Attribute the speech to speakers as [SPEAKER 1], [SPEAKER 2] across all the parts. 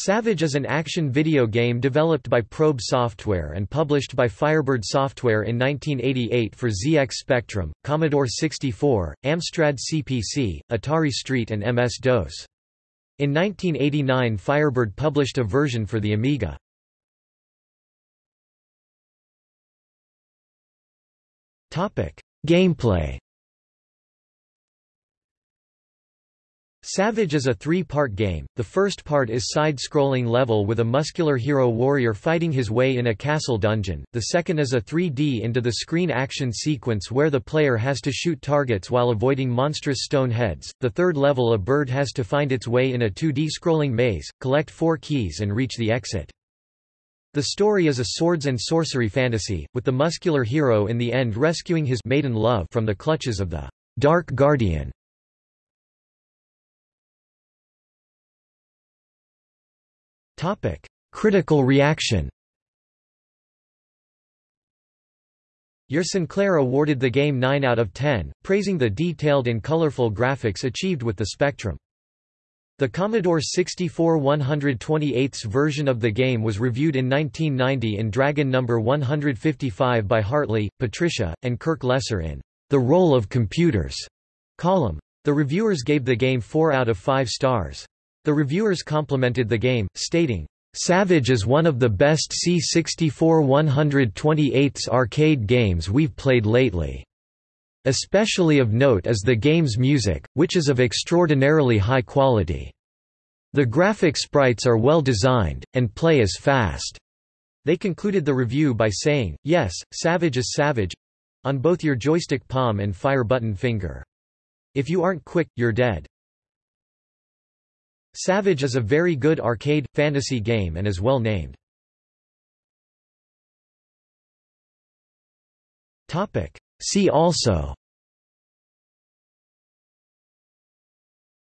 [SPEAKER 1] Savage is an action video game developed by Probe Software and published by Firebird Software in 1988 for ZX Spectrum, Commodore 64, Amstrad CPC, Atari ST and MS-DOS. In 1989 Firebird published a version for the Amiga. Gameplay Savage is a three-part game. The first part is side-scrolling level with a muscular hero warrior fighting his way in a castle dungeon. The second is a 3D into the screen action sequence where the player has to shoot targets while avoiding monstrous stone heads. The third level a bird has to find its way in a 2D scrolling maze, collect 4 keys and reach the exit. The story is a swords and sorcery fantasy, with the muscular hero in the end rescuing his maiden love from the clutches of the Dark Guardian. Topic: Critical reaction. Your Sinclair awarded the game 9 out of 10, praising the detailed and colorful graphics achieved with the Spectrum. The Commodore 64 128 version of the game was reviewed in 1990 in Dragon No. 155 by Hartley, Patricia, and Kirk Lesser in The Role of Computers column. The reviewers gave the game 4 out of 5 stars. The reviewers complimented the game, stating, Savage is one of the best C64 128's arcade games we've played lately. Especially of note is the game's music, which is of extraordinarily high quality. The graphic sprites are well designed, and play is fast. They concluded the review by saying, yes, Savage is Savage on both your joystick palm and fire button finger. If you aren't quick, you're dead. Savage is a very good arcade, fantasy game and is well named. See also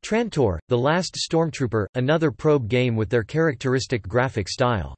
[SPEAKER 1] Trantor, The Last Stormtrooper, another probe game with their characteristic graphic style